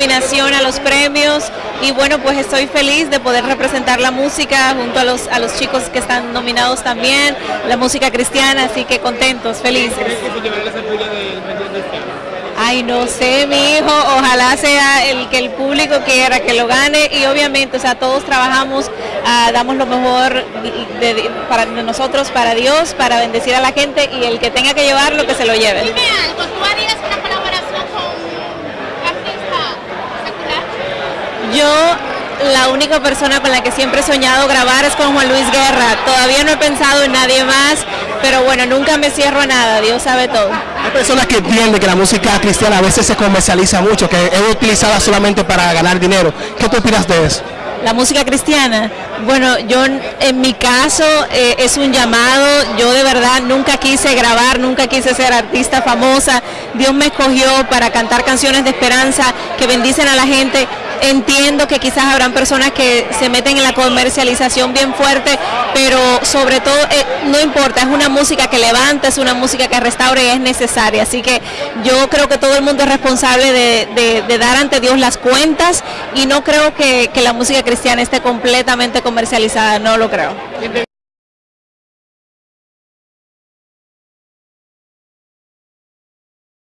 nominación a los premios y bueno pues estoy feliz de poder representar la música junto a los a los chicos que están nominados también la música cristiana así que contentos felices. Ay no sé mi hijo ojalá sea el que el público quiera que lo gane y obviamente o sea todos trabajamos ah, damos lo mejor de, de, para nosotros para Dios para bendecir a la gente y el que tenga que llevarlo que se lo lleve Dime algo, ¿tú harías una colaboración con un artista secular? Yo la única persona con la que siempre he soñado grabar es con Juan Luis Guerra. Todavía no he pensado en nadie más, pero bueno, nunca me cierro a nada, Dios sabe todo. Hay personas que entienden que la música cristiana a veces se comercializa mucho, que es utilizada solamente para ganar dinero. ¿Qué tú opinas de eso? La música cristiana, bueno, yo en mi caso eh, es un llamado, yo de verdad nunca quise grabar, nunca quise ser artista famosa, Dios me escogió para cantar canciones de esperanza que bendicen a la gente, entiendo que quizás habrán personas que se meten en la comercialización bien fuerte, pero sobre todo eh, no importa, es una música que levanta, es una música que restaura y es necesaria, así que yo creo que todo el mundo es responsable de, dar ante Dios las cuentas y no creo que la música cristiana esté completamente comercializada, no lo creo.